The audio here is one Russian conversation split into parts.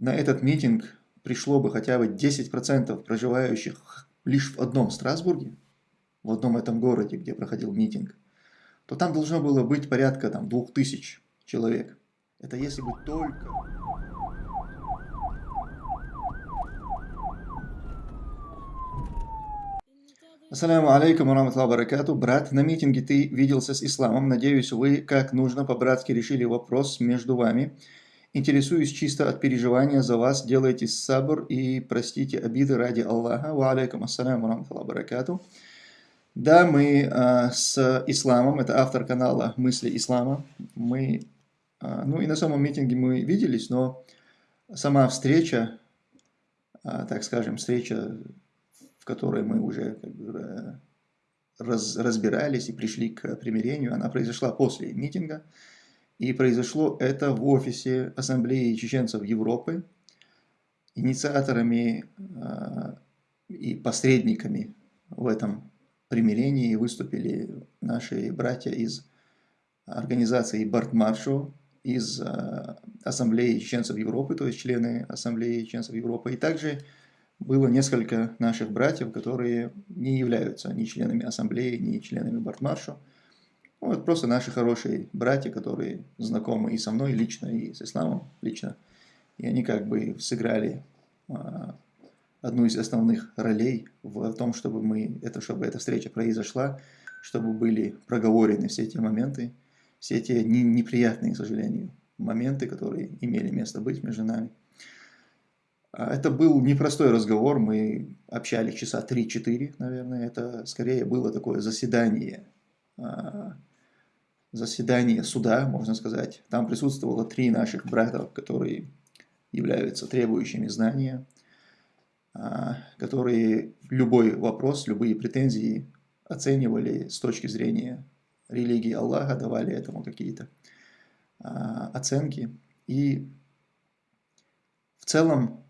на этот митинг пришло бы хотя бы 10% проживающих лишь в одном Страсбурге, в одном этом городе, где проходил митинг, то там должно было быть порядка там, 2000 человек. Это если бы только... Ассаляму алейкум ва баракату. Брат, на митинге ты виделся с исламом. Надеюсь, вы как нужно по-братски решили вопрос между вами. Интересуюсь чисто от переживания за вас. Делайте сабр и простите обиды ради Аллаха. Ва алейкум ассаляму ва баракату. Да, мы а, с исламом, это автор канала «Мысли ислама». Мы, а, ну и на самом митинге мы виделись, но сама встреча, а, так скажем, встреча в которой мы уже как бы, э, раз, разбирались и пришли к примирению, она произошла после митинга. И произошло это в офисе Ассамблеи чеченцев Европы. Инициаторами э, и посредниками в этом примирении выступили наши братья из организации Бартмаршу, из э, Ассамблеи чеченцев Европы, то есть члены Ассамблеи чеченцев Европы, и также было несколько наших братьев, которые не являются ни членами ассамблеи, ни членами Бартмаршу. Вот просто наши хорошие братья, которые знакомы и со мной лично, и с исламом лично. И они как бы сыграли а, одну из основных ролей в том, чтобы, мы, это, чтобы эта встреча произошла, чтобы были проговорены все эти моменты, все эти неприятные, к сожалению, моменты, которые имели место быть между нами. А, это был непростой разговор, мы общались часа 3-4, наверное. Это скорее было такое заседание, а, заседание суда, можно сказать. Там присутствовало три наших братов, которые являются требующими знания, а, которые любой вопрос, любые претензии оценивали с точки зрения религии Аллаха, давали этому какие-то оценки. И в целом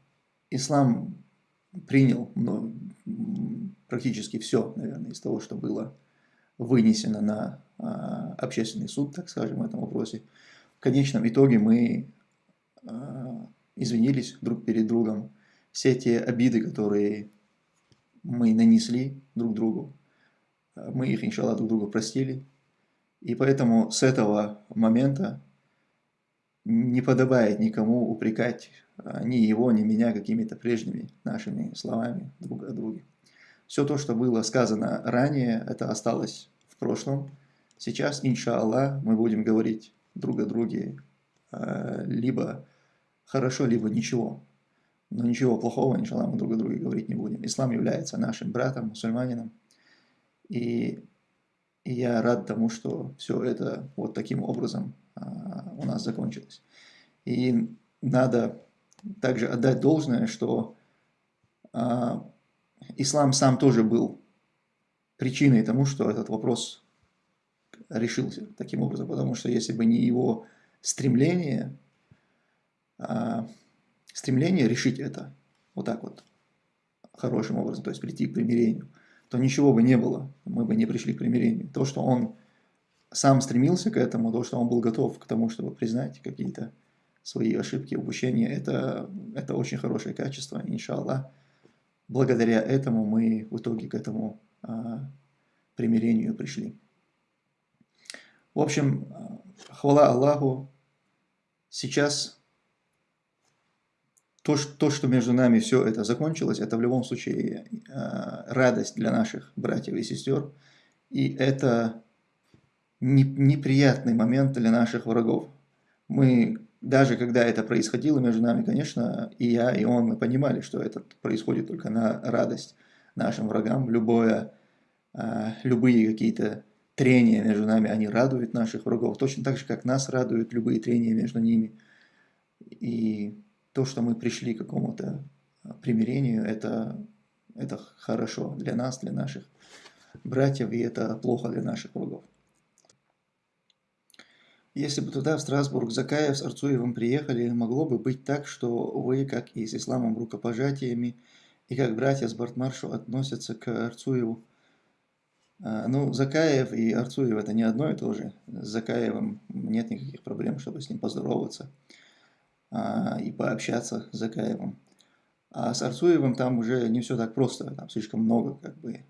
ислам принял ну, практически все, наверное, из того, что было вынесено на а, общественный суд, так скажем, в этом вопросе. В конечном итоге мы а, извинились друг перед другом. Все те обиды, которые мы нанесли друг другу, мы их, иншаллах, друг друга простили. И поэтому с этого момента не подобает никому упрекать а, ни его, ни меня какими-то прежними нашими словами друг о друге. Все то, что было сказано ранее, это осталось в прошлом. Сейчас, иншаллах, мы будем говорить друг о друге а, либо хорошо, либо ничего. Но ничего плохого, иншаллах, мы друг о друге говорить не будем. Ислам является нашим братом, мусульманином. И, и я рад тому, что все это вот таким образом а, у нас закончилось. И надо также отдать должное, что а, ислам сам тоже был причиной тому, что этот вопрос решился таким образом, потому что если бы не его стремление, а, стремление решить это вот так вот, хорошим образом, то есть прийти к примирению, то ничего бы не было, мы бы не пришли к примирению. То, что он сам стремился к этому, то, что он был готов к тому, чтобы признать какие-то свои ошибки, упущения, это, это очень хорошее качество, иншаллах. Благодаря этому мы в итоге к этому а, примирению пришли. В общем, хвала Аллаху, сейчас то, то, что между нами все это закончилось, это в любом случае а, радость для наших братьев и сестер, и это неприятный момент для наших врагов. Мы, даже когда это происходило между нами, конечно, и я, и он, мы понимали, что это происходит только на радость нашим врагам. Любое, а, любые какие-то трения между нами, они радуют наших врагов, точно так же, как нас радуют любые трения между ними. И то, что мы пришли к какому-то примирению, это, это хорошо для нас, для наших братьев, и это плохо для наших врагов. Если бы туда, в Страсбург, Закаев с Арцуевым приехали, могло бы быть так, что вы, как и с исламом рукопожатиями, и как братья с Бартмаршу относятся к Арцуеву. А, ну, Закаев и Арцуев это не одно и то же. С Закаевым нет никаких проблем, чтобы с ним поздороваться. а, и пообщаться с Закаевым. А с Арцуевым там уже не все так просто, там слишком много как бы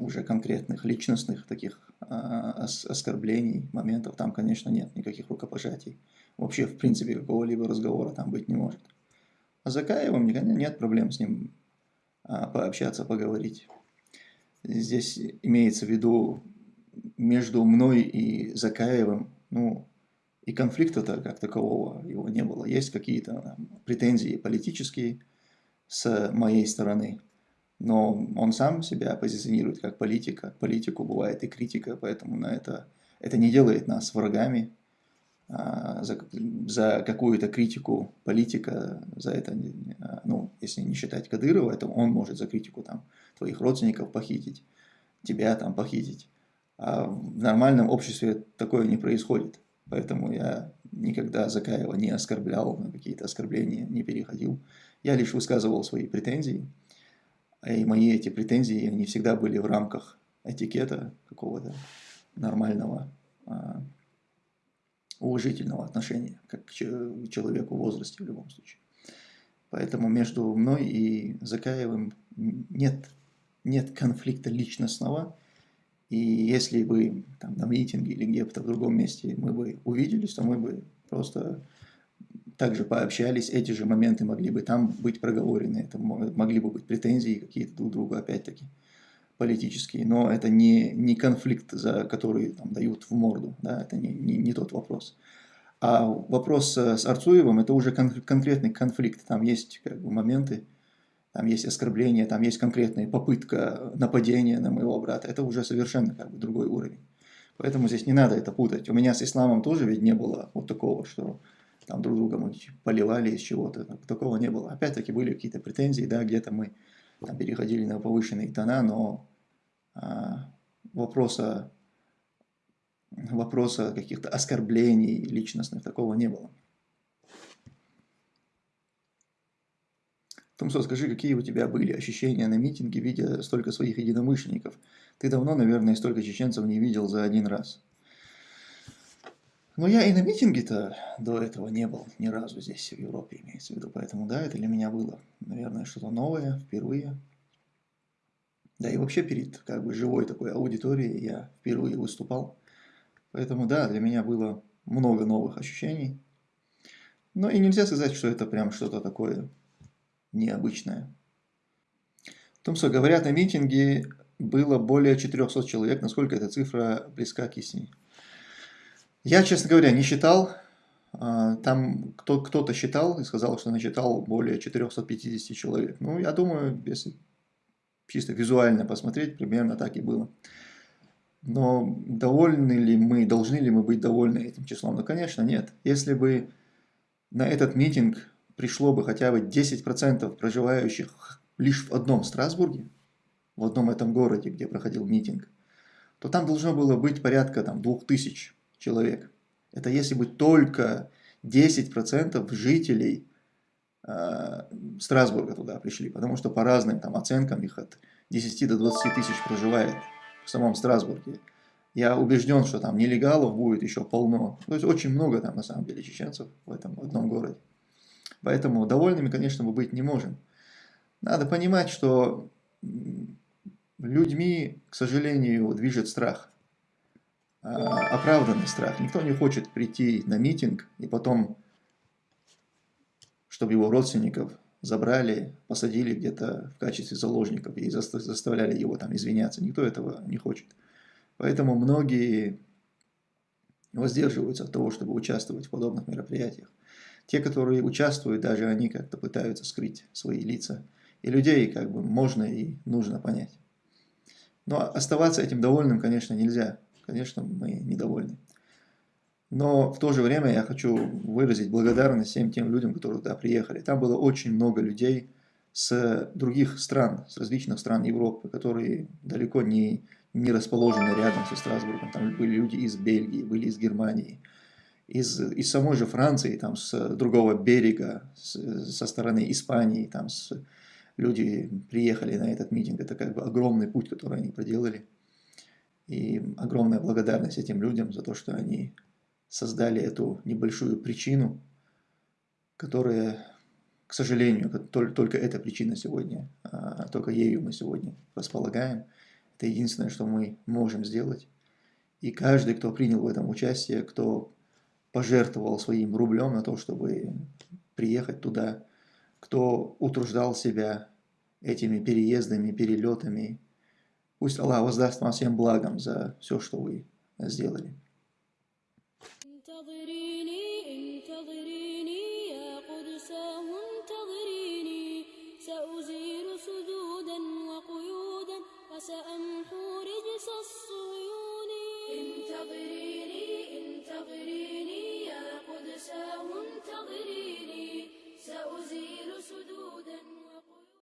уже конкретных личностных таких а, оскорблений, моментов. Там, конечно, нет никаких рукопожатий. Вообще, в принципе, какого-либо разговора там быть не может. А Закаевым нет проблем с ним а, пообщаться, поговорить. Здесь имеется в виду между мной и Закаевым, ну, и конфликта-то как такового его не было. Есть какие-то претензии политические с моей стороны, но он сам себя позиционирует как политика. Политику бывает и критика, поэтому на это, это не делает нас врагами. А, за, за какую-то критику политика, за это, а, ну, если не считать Кадырова, это он может за критику там твоих родственников похитить, тебя там похитить. А в нормальном обществе такое не происходит. Поэтому я никогда Закаева не оскорблял, на какие-то оскорбления не переходил. Я лишь высказывал свои претензии. И мои эти претензии, они всегда были в рамках этикета какого-то нормального, а, уважительного отношения, как к человеку в возрасте в любом случае. Поэтому между мной и Закаевым нет, нет конфликта личностного, и если бы там, на митинге или где-то в другом месте мы бы увиделись, то мы бы просто также пообщались, эти же моменты могли бы там быть проговорены, это могли бы быть претензии какие-то друг другу, опять-таки, политические, но это не, не конфликт, за который там, дают в морду, да, это не, не, не тот вопрос. А вопрос с Арцуевым, это уже кон конкретный конфликт, там есть как бы, моменты, там есть оскорбление, там есть конкретная попытка нападения на моего брата, это уже совершенно как бы другой уровень. Поэтому здесь не надо это путать. У меня с исламом тоже ведь не было вот такого, что там друг друга мы поливали из чего-то, такого не было. Опять-таки были какие-то претензии, да, где-то мы там, переходили на повышенные тона, но а, вопроса, вопроса каких-то оскорблений личностных такого не было. Томсо, скажи, какие у тебя были ощущения на митинге, видя столько своих единомышленников? Ты давно, наверное, столько чеченцев не видел за один раз. Но я и на митинге-то до этого не был ни разу здесь, в Европе, имеется в виду. Поэтому, да, это для меня было, наверное, что-то новое, впервые. Да и вообще перед как бы живой такой аудиторией я впервые выступал. Поэтому, да, для меня было много новых ощущений. Но и нельзя сказать, что это прям что-то такое необычное. Томсо, говорят, на митинге было более 400 человек. Насколько эта цифра близка к истине? Я, честно говоря, не считал. А, там кто-то считал и сказал, что насчитал более 450 человек. Ну, я думаю, если чисто визуально посмотреть, примерно так и было. Но довольны ли мы, должны ли мы быть довольны этим числом? Ну, конечно, нет. Если бы на этот митинг пришло бы хотя бы 10% проживающих лишь в одном Страсбурге, в одном этом городе, где проходил митинг, то там должно было быть порядка там, 2000 человек. Это если бы только 10% жителей э, Страсбурга туда пришли, потому что по разным там, оценкам их от 10 до 20 тысяч проживает в самом Страсбурге. Я убежден, что там нелегалов будет еще полно. То есть очень много там на самом деле чеченцев в этом одном городе. Поэтому довольными, конечно, мы быть не можем. Надо понимать, что людьми, к сожалению, движет страх. А, оправданный страх. Никто не хочет прийти на митинг и потом, чтобы его родственников забрали, посадили где-то в качестве заложников и заставляли его там извиняться. Никто этого не хочет. Поэтому многие воздерживаются от того, чтобы участвовать в подобных мероприятиях. Те, которые участвуют, даже они как-то пытаются скрыть свои лица. И людей как бы можно и нужно понять. Но оставаться этим довольным, конечно, нельзя конечно, мы недовольны. Но в то же время я хочу выразить благодарность всем тем людям, которые туда приехали. Там было очень много людей с других стран, с различных стран Европы, которые далеко не, не расположены рядом со Страсбургом. Там были люди из Бельгии, были из Германии, из, из самой же Франции, там с другого берега, с, со стороны Испании, там с, люди приехали на этот митинг. Это как бы огромный путь, который они проделали. И огромная благодарность этим людям за то, что они создали эту небольшую причину которые, к сожалению, только эта причина сегодня, а, только ею мы сегодня располагаем. Это единственное, что мы можем сделать. И каждый, кто принял в этом участие, кто пожертвовал своим рублем на то, чтобы приехать туда, кто утруждал себя этими переездами, перелетами, пусть Аллах воздаст вам всем благом за все, что вы сделали.